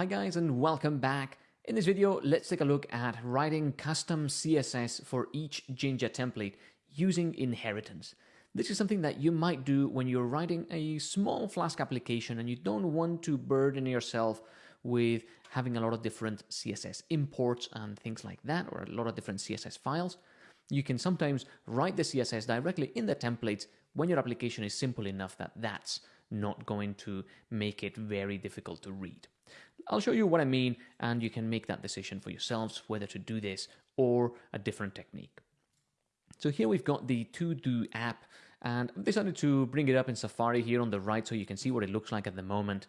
Hi guys and welcome back. In this video, let's take a look at writing custom CSS for each Jinja template using inheritance. This is something that you might do when you're writing a small Flask application and you don't want to burden yourself with having a lot of different CSS imports and things like that, or a lot of different CSS files. You can sometimes write the CSS directly in the templates when your application is simple enough that that's not going to make it very difficult to read. I'll show you what I mean and you can make that decision for yourselves whether to do this or a different technique. So here we've got the to-do app and I've decided to bring it up in Safari here on the right so you can see what it looks like at the moment.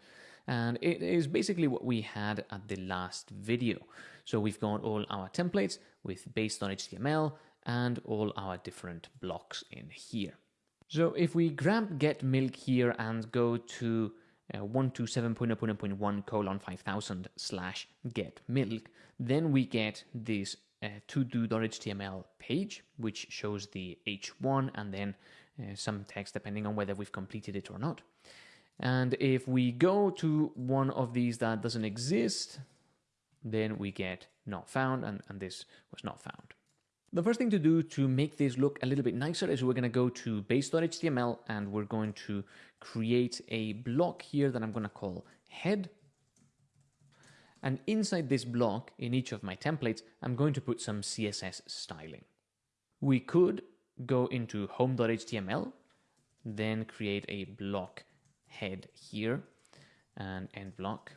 And it is basically what we had at the last video. So we've got all our templates with base.html and all our different blocks in here. So if we grab get milk here and go to uh, 127.0.1 colon 5000 slash get milk, then we get this uh, to-do.html page, which shows the h1 and then uh, some text depending on whether we've completed it or not. And if we go to one of these that doesn't exist, then we get not found, and, and this was not found. The first thing to do to make this look a little bit nicer is we're going to go to base.html and we're going to create a block here that I'm going to call head. And inside this block, in each of my templates, I'm going to put some CSS styling. We could go into home.html, then create a block head here and end block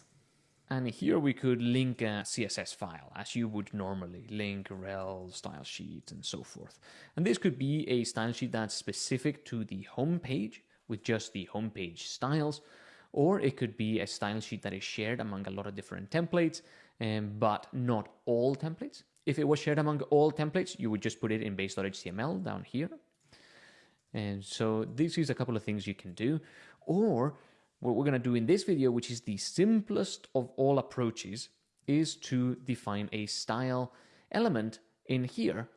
and here we could link a CSS file as you would normally link rel, style sheets and so forth. And this could be a style sheet that's specific to the home page with just the homepage styles, or it could be a style sheet that is shared among a lot of different templates, um, but not all templates. If it was shared among all templates, you would just put it in base.html down here. And so this is a couple of things you can do. Or what we're going to do in this video, which is the simplest of all approaches, is to define a style element in here.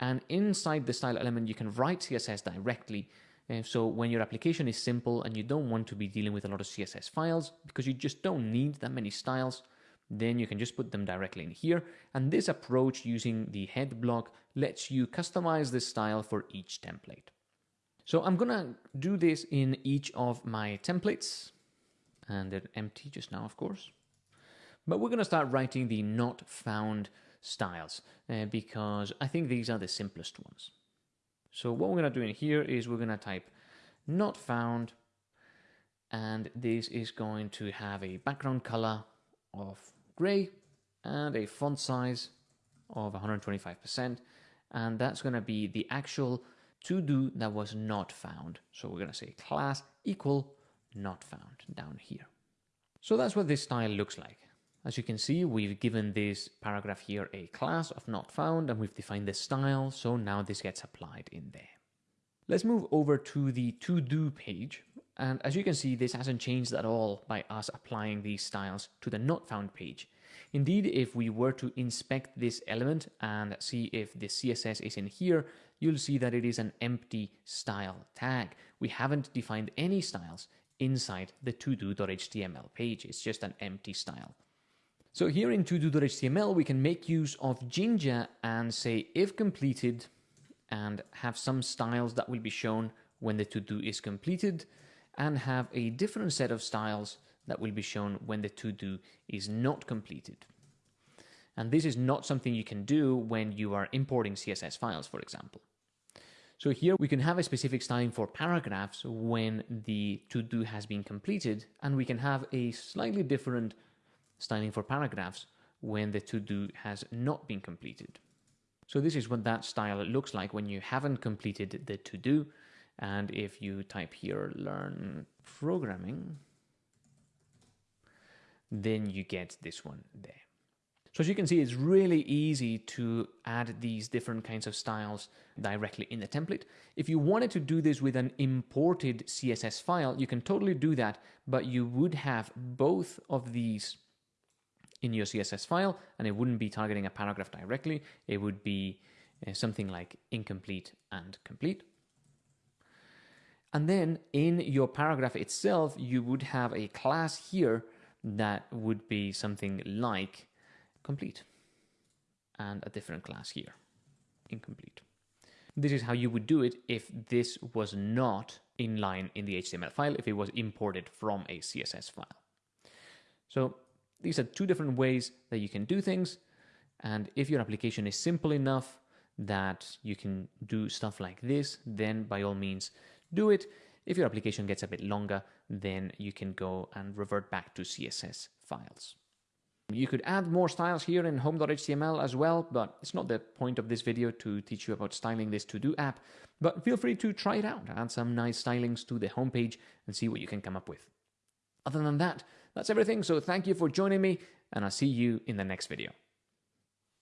And inside the style element, you can write CSS directly. And so when your application is simple and you don't want to be dealing with a lot of CSS files because you just don't need that many styles, then you can just put them directly in here. And this approach using the head block lets you customize the style for each template. So I'm gonna do this in each of my templates and they're empty just now, of course. But we're gonna start writing the not found styles uh, because I think these are the simplest ones. So what we're gonna do in here is we're gonna type not found and this is going to have a background color of gray and a font size of 125% and that's going to be the actual to do that was not found. So we're going to say class equal not found down here. So that's what this style looks like. As you can see, we've given this paragraph here a class of not found and we've defined the style. So now this gets applied in there. Let's move over to the to do page. And as you can see, this hasn't changed at all by us applying these styles to the not found page. Indeed, if we were to inspect this element and see if the CSS is in here, you'll see that it is an empty style tag. We haven't defined any styles inside the todo.html page. It's just an empty style. So here in todo.html, we can make use of Jinja and say if completed and have some styles that will be shown when the to-do is completed and have a different set of styles that will be shown when the to-do is not completed. And this is not something you can do when you are importing CSS files, for example. So here we can have a specific styling for paragraphs when the to-do has been completed, and we can have a slightly different styling for paragraphs when the to-do has not been completed. So this is what that style looks like when you haven't completed the to-do. And if you type here, learn programming, then you get this one there. So as you can see, it's really easy to add these different kinds of styles directly in the template. If you wanted to do this with an imported CSS file, you can totally do that, but you would have both of these in your CSS file, and it wouldn't be targeting a paragraph directly. It would be uh, something like incomplete and complete. And then in your paragraph itself, you would have a class here that would be something like complete and a different class here, incomplete. This is how you would do it if this was not inline in the HTML file, if it was imported from a CSS file. So these are two different ways that you can do things. And if your application is simple enough that you can do stuff like this, then by all means do it. If your application gets a bit longer, then you can go and revert back to CSS files. You could add more styles here in home.html as well, but it's not the point of this video to teach you about styling this to-do app, but feel free to try it out, add some nice stylings to the homepage and see what you can come up with. Other than that, that's everything, so thank you for joining me, and I'll see you in the next video.